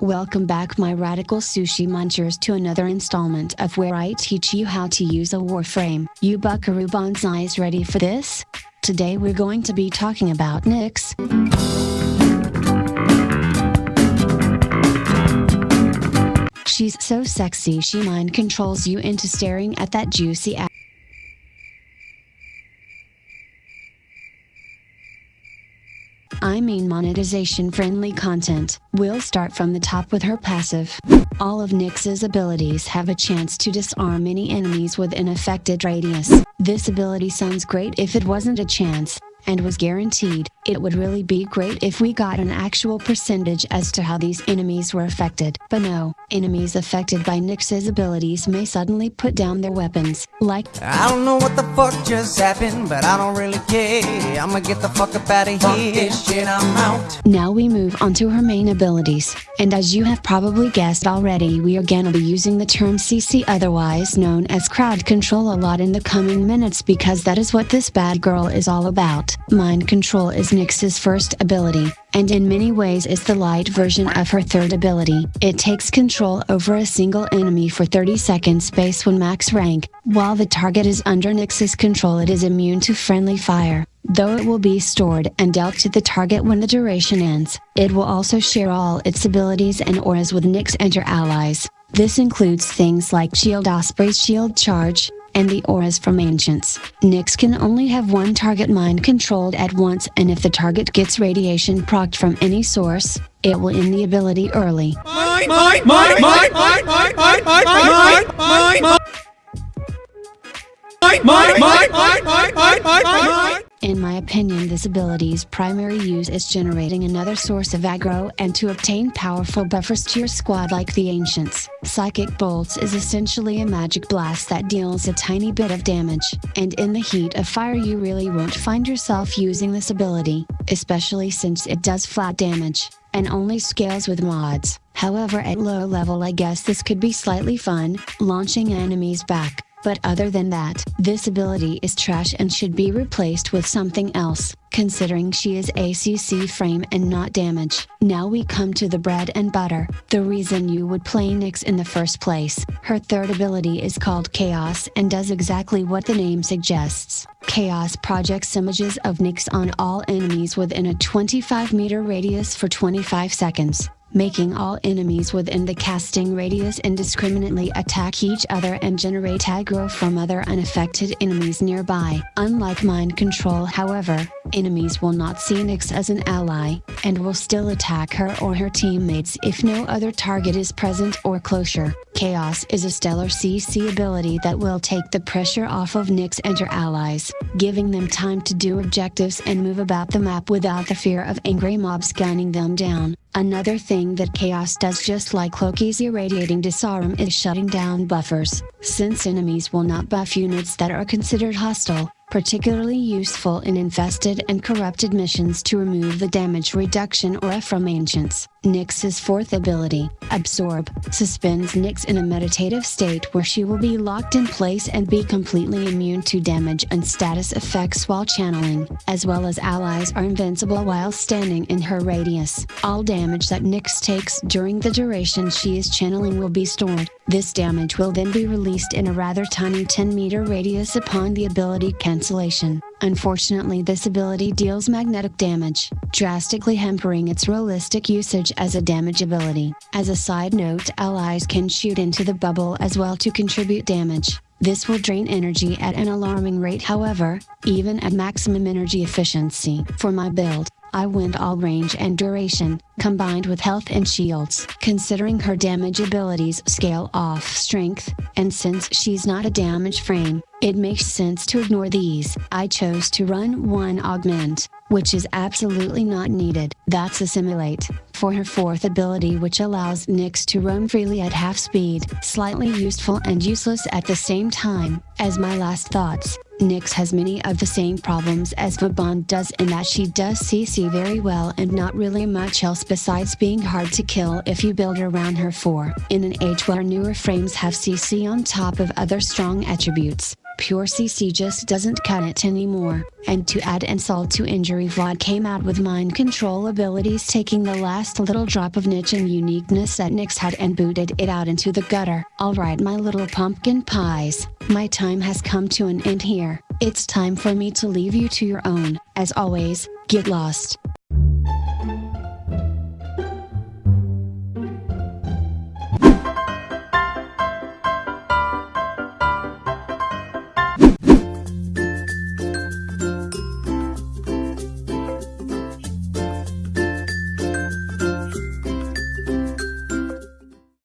Welcome back my radical sushi munchers to another installment of where I teach you how to use a warframe. You buckaroo bonsais ready for this? Today we're going to be talking about Nyx. She's so sexy she mind controls you into staring at that juicy ass. I mean monetization friendly content. We'll start from the top with her passive. All of Nyx's abilities have a chance to disarm any enemies within affected radius. This ability sounds great if it wasn't a chance, and was guaranteed, it would really be great if we got an actual percentage as to how these enemies were affected. But no, enemies affected by Nyx's abilities may suddenly put down their weapons, like I don't know what the fuck just happened, but I don't really care. I'ma get the fuck up out of here. this shit, I'm out. Now we move on to her main abilities, and as you have probably guessed already we are gonna be using the term CC otherwise known as crowd control a lot in the coming minutes because that is what this bad girl is all about. Mind control is Nyx's first ability, and in many ways is the light version of her third ability. It takes control over a single enemy for 30 seconds space when max rank, while the target is under Nyx's control it is immune to friendly fire. Though it will be stored and dealt to the target when the duration ends, it will also share all its abilities and auras with Nyx and her allies. This includes things like Shield Osprey's Shield Charge, and the auras from Ancients. Nyx can only have one target mind controlled at once and if the target gets radiation procced from any source, it will end the ability early. Mine, mine, mine, mine, mine, mine, mine, mine, mine, mine, mine. Mine, mine, mine, mine, mine, mine, mine, mine. In my opinion this ability's primary use is generating another source of aggro and to obtain powerful buffers to your squad like the Ancients. Psychic Bolts is essentially a magic blast that deals a tiny bit of damage, and in the heat of fire you really won't find yourself using this ability, especially since it does flat damage, and only scales with mods. However at low level I guess this could be slightly fun, launching enemies back. But other than that, this ability is trash and should be replaced with something else, considering she is ACC frame and not damage. Now we come to the bread and butter, the reason you would play Nyx in the first place. Her third ability is called Chaos and does exactly what the name suggests. Chaos projects images of Nyx on all enemies within a 25 meter radius for 25 seconds making all enemies within the casting radius indiscriminately attack each other and generate aggro from other unaffected enemies nearby. Unlike mind control however, enemies will not see Nyx as an ally, and will still attack her or her teammates if no other target is present or closer. Chaos is a stellar CC ability that will take the pressure off of Nyx and her allies, giving them time to do objectives and move about the map without the fear of angry mobs gunning them down. Another thing that Chaos does just like Loki's irradiating disarm is shutting down buffers, since enemies will not buff units that are considered hostile, particularly useful in infested and corrupted missions to remove the damage reduction aura from ancients. Nyx's fourth ability, Absorb, suspends Nyx in a meditative state where she will be locked in place and be completely immune to damage and status effects while channeling, as well as allies are invincible while standing in her radius. All damage that Nyx takes during the duration she is channeling will be stored. This damage will then be released in a rather tiny 10 meter radius upon the ability cancellation. Unfortunately this ability deals magnetic damage, drastically hampering its realistic usage as a damage ability. As a side note allies can shoot into the bubble as well to contribute damage. This will drain energy at an alarming rate however, even at maximum energy efficiency. For my build, I went all range and duration, combined with health and shields. Considering her damage abilities scale off strength, and since she's not a damage frame, it makes sense to ignore these. I chose to run one augment, which is absolutely not needed. That's assimilate, for her fourth ability which allows Nyx to roam freely at half speed. Slightly useful and useless at the same time, as my last thoughts. Nyx has many of the same problems as Vauban does in that she does CC very well and not really much else besides being hard to kill if you build around her for. In an age where newer frames have CC on top of other strong attributes, Pure CC just doesn't cut it anymore, and to add insult to injury Vlad came out with mind control abilities taking the last little drop of niche and uniqueness that Nyx had and booted it out into the gutter. Alright my little pumpkin pies, my time has come to an end here, it's time for me to leave you to your own, as always, get lost.